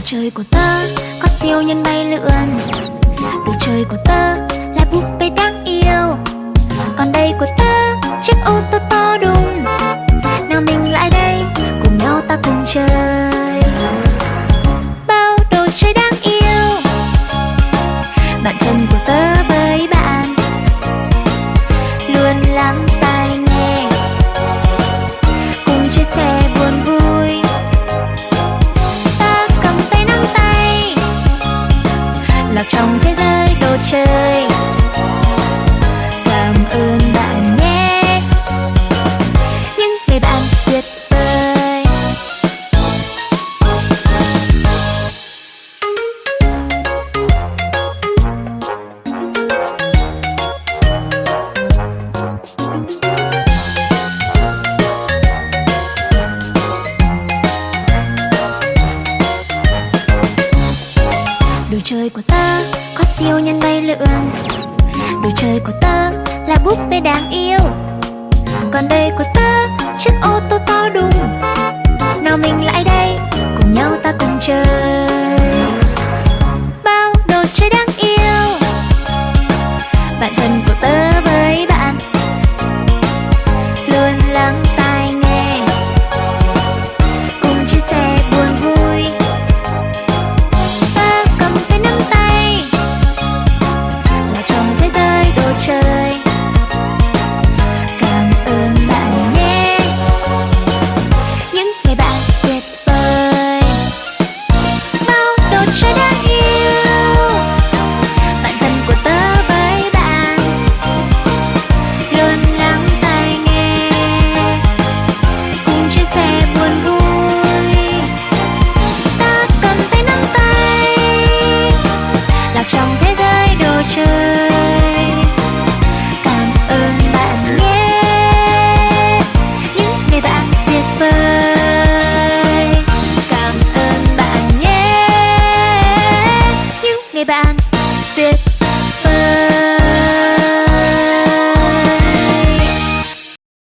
Đồ chơi của tớ có siêu nhân bay lượn. Đồ chơi của tớ là búp bê đáng yêu. Còn đây của tớ, chiếc ô tô to đùng. Nào mình lại đây, cùng nhau ta cùng chơi. Trong đồ chơi. Cảm ơn Đồ chơi của ta có siêu nhân bay lượn. Đồ chơi của ta là búp bê đáng yêu. Còn đây của ta, chiếc ô tô to đùng. Nào mình lại đây, cùng nhau ta cùng chơi.